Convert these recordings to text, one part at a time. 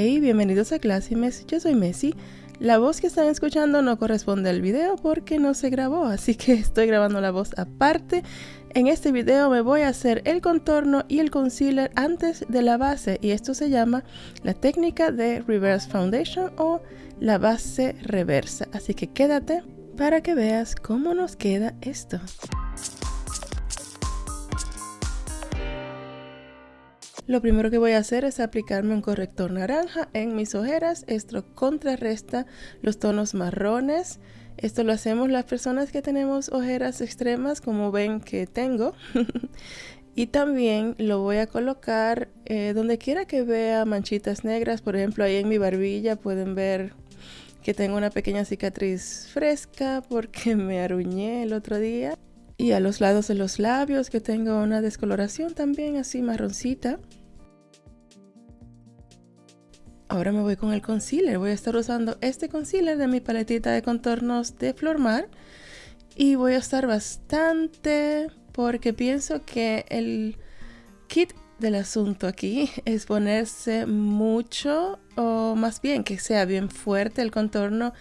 Hey, bienvenidos a Classy Messi, yo soy Messi. La voz que están escuchando no corresponde al video porque no se grabó, así que estoy grabando la voz aparte. En este video me voy a hacer el contorno y el concealer antes de la base y esto se llama la técnica de Reverse Foundation o la base reversa. Así que quédate para que veas cómo nos queda esto. Lo primero que voy a hacer es aplicarme un corrector naranja en mis ojeras. Esto contrarresta los tonos marrones. Esto lo hacemos las personas que tenemos ojeras extremas, como ven que tengo. y también lo voy a colocar eh, donde quiera que vea manchitas negras. Por ejemplo, ahí en mi barbilla pueden ver que tengo una pequeña cicatriz fresca porque me aruñé el otro día. Y a los lados de los labios que tengo una descoloración también así marroncita. Ahora me voy con el concealer. Voy a estar usando este concealer de mi paletita de contornos de Flormar. Y voy a estar bastante porque pienso que el kit del asunto aquí es ponerse mucho o más bien que sea bien fuerte el contorno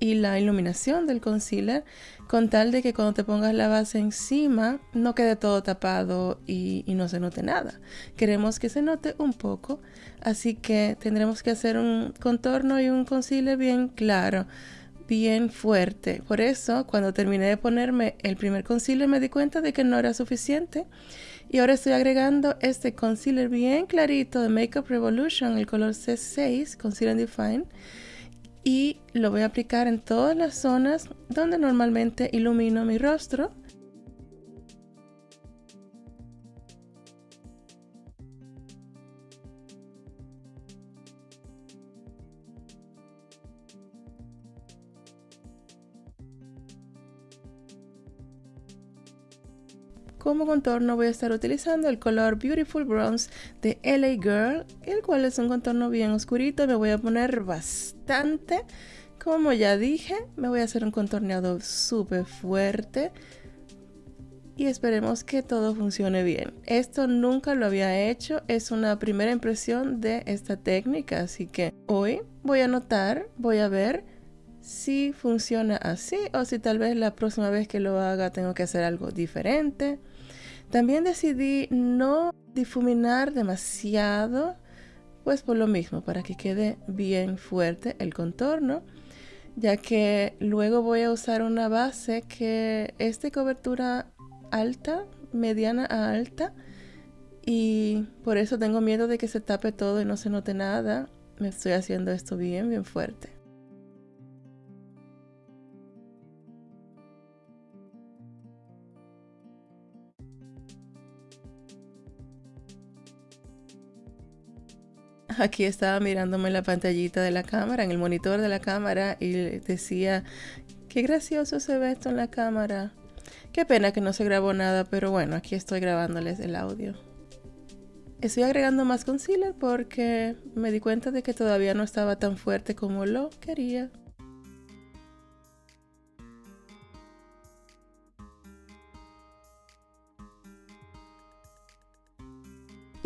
y la iluminación del concealer con tal de que cuando te pongas la base encima no quede todo tapado y, no se note nada. Queremos que se note un poco, así que tendremos que hacer un contorno y un concealer bien claro, bien fuerte. Por eso cuando terminé de ponerme el primer concealer me di cuenta de que no era suficiente y ahora estoy agregando este concealer bien clarito de Makeup Revolution, el color C6, Concealer Define y lo voy a aplicar en todas las zonas donde normalmente ilumino mi rostro Como contorno voy a estar utilizando el color Beautiful Bronze de LA Girl, el cual es un contorno bien oscurito. Me voy a poner bastante. Como ya dije, me voy a hacer un contorneado súper fuerte. Y esperemos que todo funcione bien. Esto nunca lo había hecho, es una primera impresión de esta técnica, así que hoy voy a notar, voy a ver si funciona así o si tal vez la próxima vez que lo haga tengo que hacer algo diferente. También decidí no difuminar demasiado, pues por lo mismo, para que quede bien fuerte el contorno, ya que luego voy a usar una base que es de cobertura alta, mediana a alta, y por eso tengo miedo de que se tape todo y no se note nada. Me estoy haciendo esto bien, bien fuerte. Aquí estaba mirándome la pantallita de la cámara, en el monitor de la cámara y decía, qué gracioso se ve esto en la cámara. Qué pena que no se grabó nada, pero bueno, aquí estoy grabándoles el audio. Estoy agregando más concealer porque me di cuenta de que todavía no estaba tan fuerte como lo quería.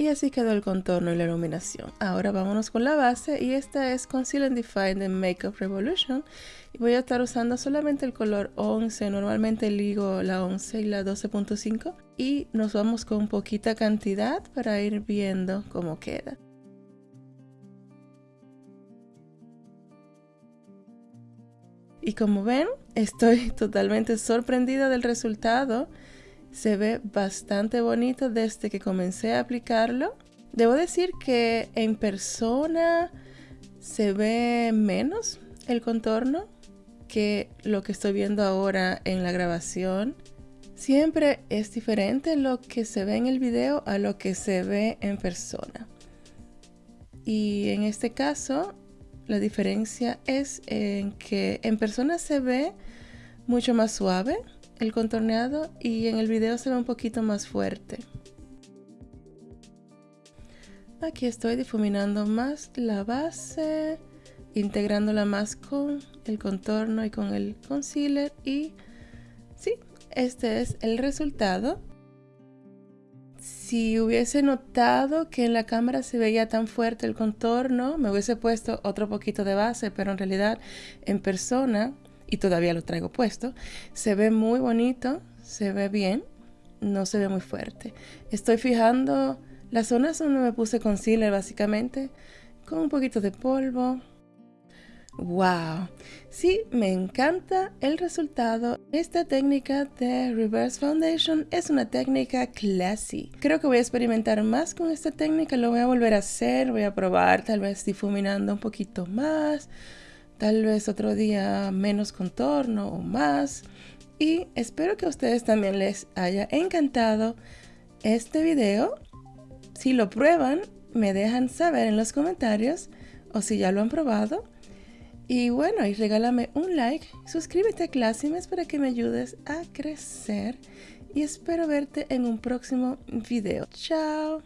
Y así quedó el contorno y la iluminación. Ahora vámonos con la base y esta es Conceal and Define de Makeup Revolution. Y voy a estar usando solamente el color 11, normalmente ligo la 11 y la 12.5. Y nos vamos con poquita cantidad para ir viendo cómo queda. Y como ven, estoy totalmente sorprendida del resultado se ve bastante bonito desde que comencé a aplicarlo. Debo decir que en persona se ve menos el contorno que lo que estoy viendo ahora en la grabación. Siempre es diferente lo que se ve en el video a lo que se ve en persona. Y en este caso, la diferencia es en que en persona se ve mucho más suave el contorneado y en el video se ve un poquito más fuerte. Aquí estoy difuminando más la base, integrándola más con el contorno y con el concealer y sí, este es el resultado. Si hubiese notado que en la cámara se veía tan fuerte el contorno, me hubiese puesto otro poquito de base, pero en realidad en persona, y todavía lo traigo puesto, se ve muy bonito, se ve bien, no se ve muy fuerte. Estoy fijando las zonas donde me puse concealer básicamente, con un poquito de polvo, ¡Wow! Sí, me encanta el resultado. Esta técnica de Reverse Foundation es una técnica classy. Creo que voy a experimentar más con esta técnica, lo voy a volver a hacer, voy a probar tal vez difuminando un poquito más, tal vez otro día menos contorno o más. Y espero que a ustedes también les haya encantado este video. Si lo prueban, me dejan saber en los comentarios o si ya lo han probado. Y bueno, y regálame un like, suscríbete a Classimes para que me ayudes a crecer y espero verte en un próximo video. Chao.